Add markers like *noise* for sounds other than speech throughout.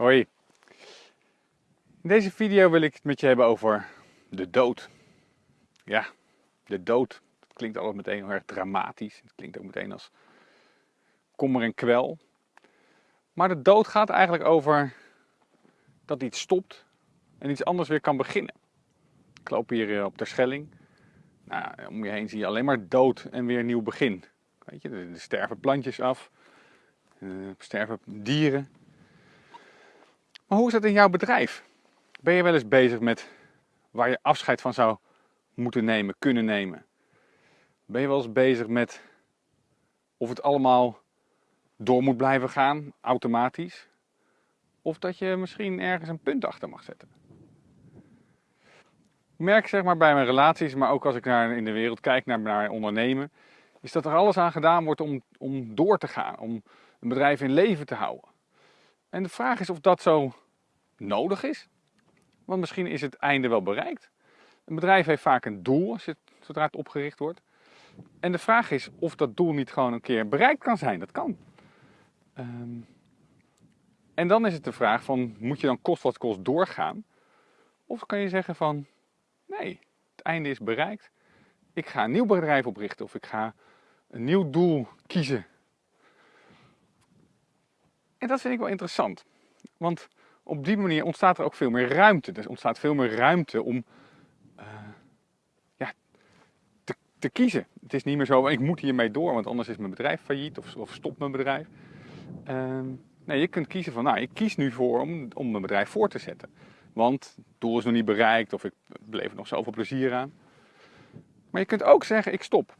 Hoi. In deze video wil ik het met je hebben over de dood. Ja, de dood. Dat klinkt altijd meteen heel erg dramatisch. Het klinkt ook meteen als kommer en kwel. Maar de dood gaat eigenlijk over dat iets stopt en iets anders weer kan beginnen. Ik loop hier eh, op de Schelling. Nou, om je heen zie je alleen maar dood en weer een nieuw begin. Weet je, er sterven plantjes af, er sterven dieren. Maar hoe is dat in jouw bedrijf? Ben je wel eens bezig met waar je afscheid van zou moeten nemen, kunnen nemen? Ben je wel eens bezig met of het allemaal door moet blijven gaan, automatisch? Of dat je misschien ergens een punt achter mag zetten? Ik merk zeg maar bij mijn relaties, maar ook als ik naar, in de wereld kijk naar, naar ondernemen, is dat er alles aan gedaan wordt om, om door te gaan, om een bedrijf in leven te houden. En de vraag is of dat zo nodig is. Want misschien is het einde wel bereikt. Een bedrijf heeft vaak een doel zodra het opgericht wordt. En de vraag is of dat doel niet gewoon een keer bereikt kan zijn. Dat kan. Ehm, en dan is het de vraag van, moet je dan kost wat kost doorgaan? Of kan je zeggen van, nee, het einde is bereikt. Ik ga een nieuw bedrijf oprichten of ik ga een nieuw doel kiezen. En dat vind ik wel interessant. Want op die manier ontstaat er ook veel meer ruimte. Er ontstaat veel meer ruimte om uh, ja, te, te, kiezen. Het is niet meer zo, ik moet hiermee door, want anders is mijn bedrijf failliet of, of stopt mijn bedrijf. Uh, nee, je kunt kiezen van, nou, ik kies nu voor om, om mijn bedrijf voor te zetten. Want het doel is nog niet bereikt of ik beleef er nog zoveel plezier aan. Maar je kunt ook zeggen, ik stop.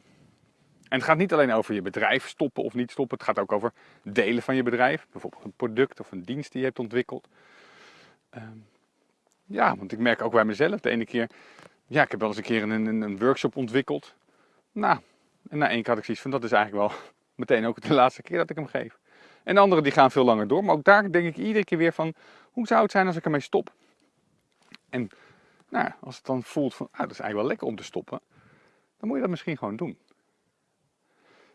En het gaat niet alleen over je bedrijf stoppen of niet stoppen. Het gaat ook over delen van je bedrijf. Bijvoorbeeld een product of een dienst die je hebt ontwikkeld. Ehm, ja, want ik merk ook bij mezelf de ene keer... Ja, ik heb wel eens een keer een, een, een workshop ontwikkeld. Nou, en na één keer had ik zoiets van, dat is eigenlijk wel *laughs* meteen ook de laatste keer dat ik hem geef. En de anderen die gaan veel langer door. Maar ook daar denk ik iedere keer weer van, hoe zou het zijn als ik ermee stop? En nou, als het dan voelt van, ah, dat is eigenlijk wel lekker om te stoppen. Dan moet je dat misschien gewoon doen.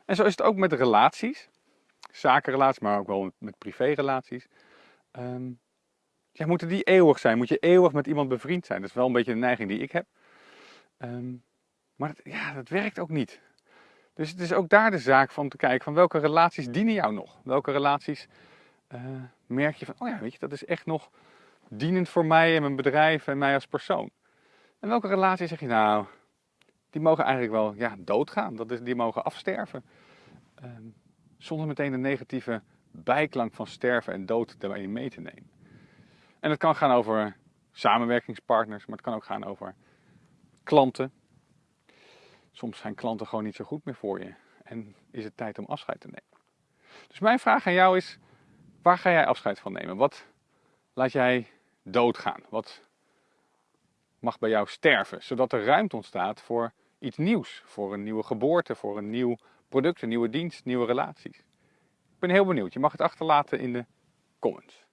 En zo is het ook met relaties. Zakenrelaties, maar ook wel met privérelaties. Um, ja, moeten die eeuwig zijn? Moet je eeuwig met iemand bevriend zijn? Dat is wel een beetje de neiging die ik heb. Um, maar ja, dat werkt ook niet. Dus het is ook daar de zaak van te kijken van welke relaties dienen jou nog? Welke relaties uh, merk je van, oh ja, weet je, dat is echt nog dienend voor mij en mijn bedrijf en mij als persoon. En welke relaties zeg je nou, die mogen eigenlijk wel ja, doodgaan, dat is, die mogen afsterven. Zonder meteen de negatieve bijklank van sterven en dood erbij mee te nemen. En het kan gaan over samenwerkingspartners, maar het kan ook gaan over klanten. Soms zijn klanten gewoon niet zo goed meer voor je en is het tijd om afscheid te nemen. Dus mijn vraag aan jou is, waar ga jij afscheid van nemen? Wat laat jij doodgaan? Wat mag bij jou sterven? Zodat er ruimte ontstaat voor iets nieuws. Voor een nieuwe geboorte, voor een nieuw product, een nieuwe dienst, nieuwe relaties. Ik ben heel benieuwd. Je mag het achterlaten in de comments.